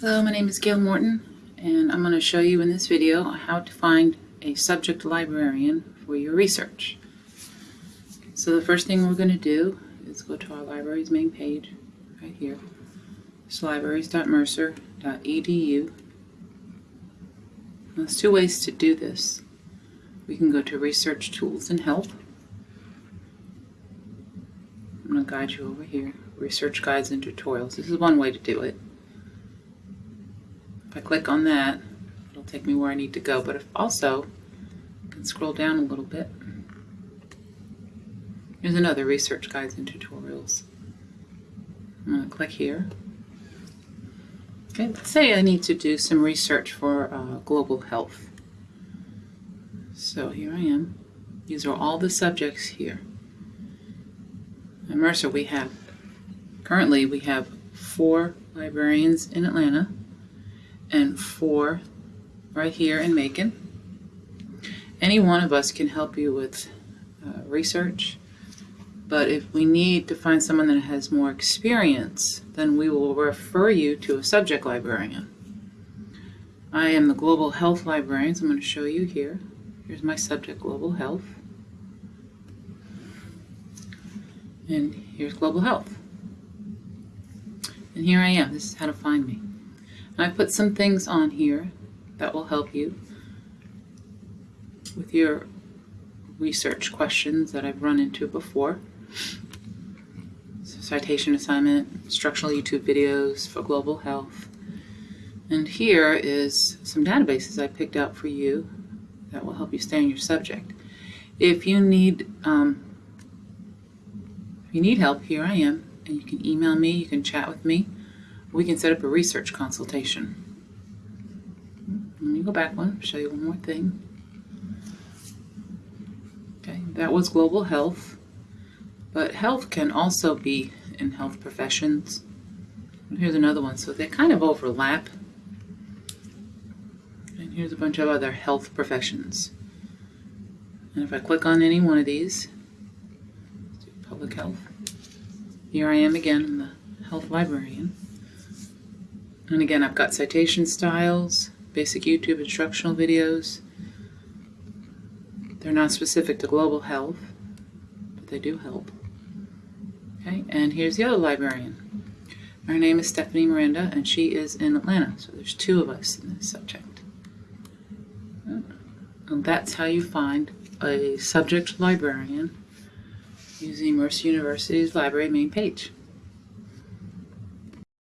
Hello, my name is Gail Morton, and I'm going to show you in this video how to find a subject librarian for your research. So the first thing we're going to do is go to our library's main page, right here. It's libraries.mercer.edu. There's two ways to do this. We can go to Research Tools and Help. I'm going to guide you over here. Research Guides and Tutorials. This is one way to do it. If I click on that, it'll take me where I need to go. But if also, I can scroll down a little bit. Here's another Research Guides and Tutorials. I'm going to click here. Okay, let's say I need to do some research for uh, global health. So here I am. These are all the subjects here. At Mercer we have, currently we have four librarians in Atlanta and four right here in Macon. Any one of us can help you with uh, research, but if we need to find someone that has more experience, then we will refer you to a subject librarian. I am the Global Health Librarian, so I'm going to show you here. Here's my subject, Global Health. And here's Global Health. And here I am. This is how to find me. I put some things on here that will help you with your research questions that I've run into before. So citation assignment, instructional YouTube videos for global health. And here is some databases I picked out for you that will help you stay on your subject. If you need um, if you need help, here I am, and you can email me, you can chat with me, we can set up a research consultation. Let me go back one, show you one more thing. Okay, that was global health, but health can also be in health professions. And here's another one, so they kind of overlap. And here's a bunch of other health professions. And if I click on any one of these, public health, here I am again, I'm the health librarian. And again, I've got citation styles, basic YouTube instructional videos. They're not specific to global health, but they do help. Okay, and here's the other librarian. Her name is Stephanie Miranda, and she is in Atlanta. So there's two of us in this subject. And that's how you find a subject librarian using Mercer University's library main page.